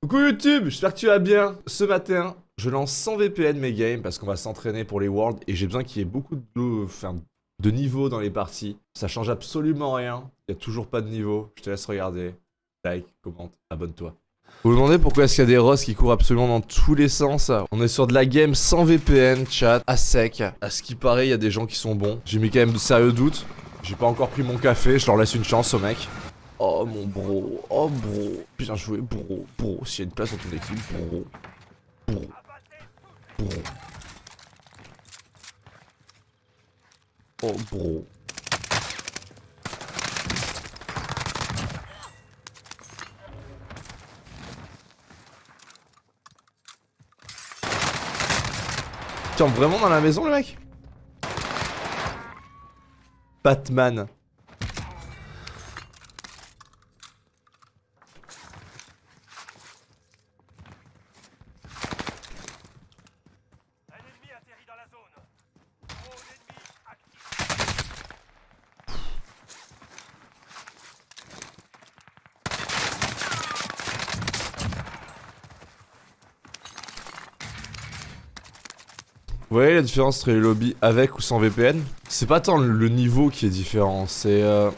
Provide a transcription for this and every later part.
Coucou YouTube, j'espère que tu vas bien. Ce matin, je lance sans VPN mes games parce qu'on va s'entraîner pour les Worlds et j'ai besoin qu'il y ait beaucoup de, enfin, de niveau dans les parties. Ça change absolument rien. Il n'y a toujours pas de niveau. Je te laisse regarder. Like, commente, abonne-toi. Vous vous demandez pourquoi est-ce qu'il y a des rosses qui courent absolument dans tous les sens? On est sur de la game sans VPN, chat, à sec. À ce qui paraît, il y a des gens qui sont bons. J'ai mis quand même de sérieux doutes. J'ai pas encore pris mon café, je leur laisse une chance au mec. Oh mon bro, oh bro, bien joué bro, bro, s'il y a une place dans ton équipe, bro, bro, bro. Oh bro. Tiens, vraiment dans la maison le mec? Batman. Vous voyez la différence entre les lobbies avec ou sans VPN C'est pas tant le niveau qui est différent, c'est... Euh...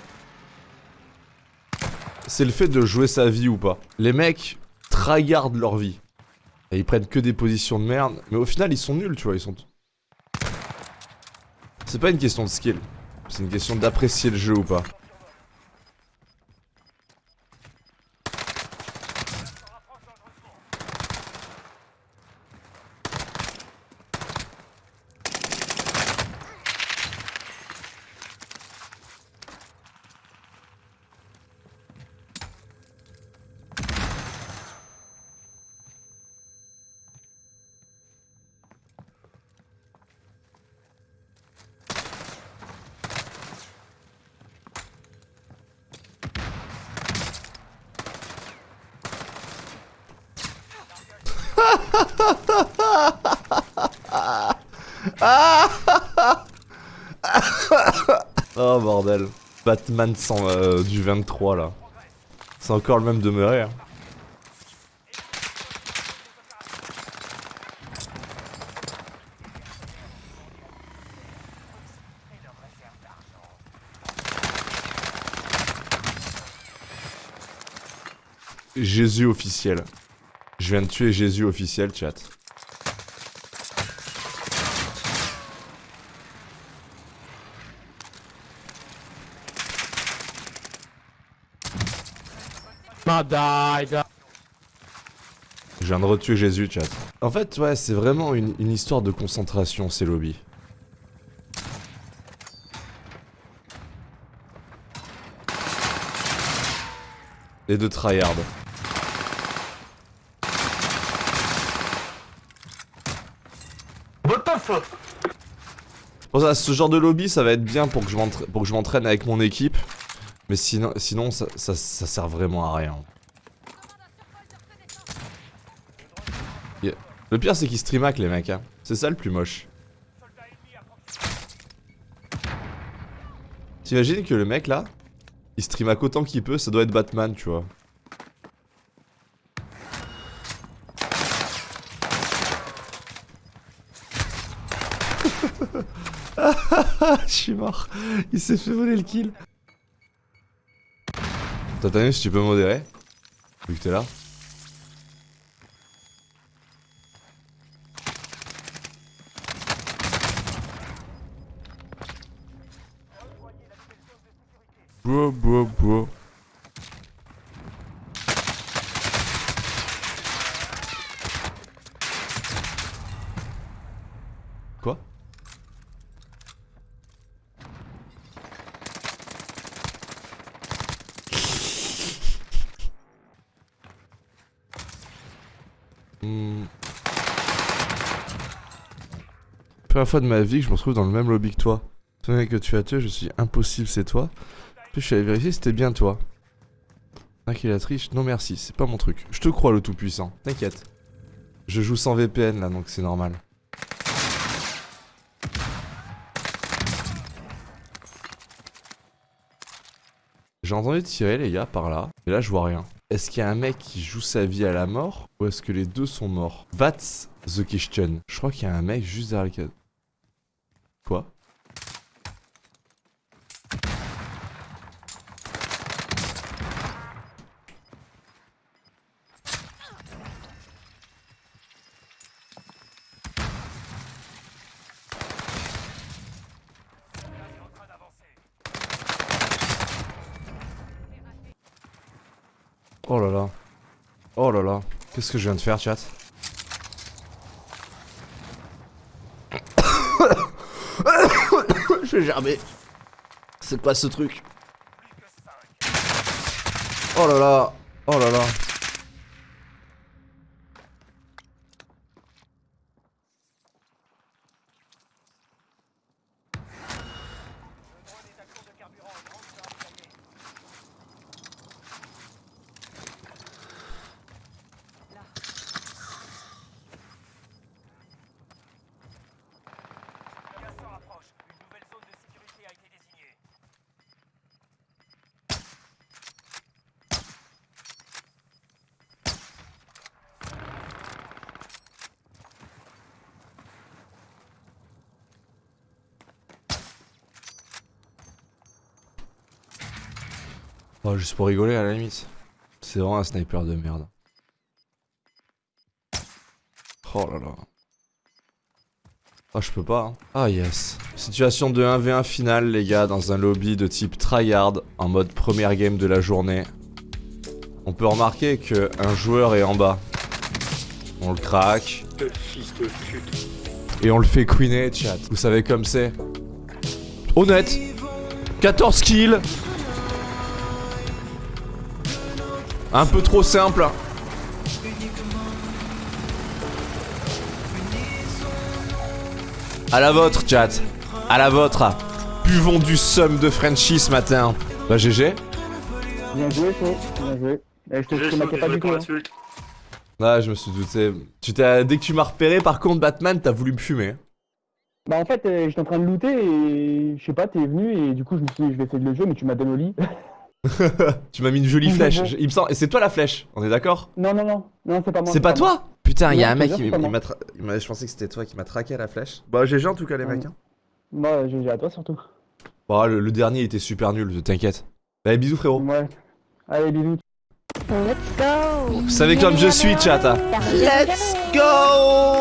C'est le fait de jouer sa vie ou pas. Les mecs tryhardent leur vie. Et ils prennent que des positions de merde, mais au final ils sont nuls, tu vois, ils sont... C'est pas une question de skill, c'est une question d'apprécier le jeu ou pas. Oh bordel. Batman sans, euh, du 23 là. C'est encore le même demeuré. Hein. Jésus officiel. Je viens de tuer Jésus officiel, chat. Je viens de retuer Jésus, chat. En fait, ouais, c'est vraiment une, une histoire de concentration, ces lobbies. Et de tryhard. Ça, ce genre de lobby, ça va être bien pour que je m'entraîne avec mon équipe. Mais sinon, ça, ça, sert vraiment à rien. Le pire, c'est qu'ils stream hack les mecs. Hein. C'est ça le plus moche. T'imagines que le mec là, il stream hack autant qu'il peut, ça doit être Batman, tu vois. Je suis mort. Il s'est fait voler le kill. Si tu peux modérer Vu que t'es là. Bro, bro, bro. Quoi? Hmm. Première fois de ma vie que je me retrouve dans le même lobby que toi. Ce mec que tu as tué, je suis impossible, c'est toi. Je suis allé vérifier c'était bien toi. Qui la triche Non merci, c'est pas mon truc. Je te crois le tout puissant, t'inquiète. Je joue sans VPN là, donc c'est normal. J'ai entendu tirer les gars par là, et là je vois rien. Est-ce qu'il y a un mec qui joue sa vie à la mort ou est-ce que les deux sont morts? That's the question. Je crois qu'il y a un mec juste derrière le cadre. Quoi? Oh là là. Oh là là. Qu'est-ce que je viens de faire, chat Je vais gerber. C'est quoi ce truc? Plus que 5. Oh là là. Oh là là. Oh, juste pour rigoler à la limite. C'est vraiment un sniper de merde. Oh là là. Ah, je peux pas. hein. Ah, yes. Situation de 1v1 finale, les gars, dans un lobby de type tryhard, en mode première game de la journée. On peut remarquer que un joueur est en bas. On le craque. Et on le fait queener, chat. Vous savez comme c'est. Honnête 14 kills Un peu trop simple. À la vôtre, chat. À la vôtre. Buvons du somme de Frenchy ce matin. Bah, GG. Bien joué, Flo. Bien joué. Eh, je te, maquais pas du tout. hein. Ah, je me suis douté. Tu t'as, dès que tu m'as repéré, par contre, Batman, t'as voulu me fumer. Bah en fait, euh, j'étais en train de looter et je sais pas, t'es venu et du coup je me suis dit je vais essayer de le jouer mais tu m'as donné au lit. tu m'as mis une jolie flèche. Je- Il me semble, et c'est toi la flèche. On est d'accord? Non, non, non, non, c'est pas moi. C'est pas toi? Putain, il y a un mec qui m'a tra- Je pensais que c'était toi qui m'a traqué à la flèche. Bah, GG en tout cas, les Ouais. mecs. hein. Moi, j'ai à toi surtout. Bah, le, le dernier était super nul, t'inquiète. Bah, bisous, frérot. Ouais. Allez, bisous. Let's go Vous savez comme je suis, chat. hein. Let's go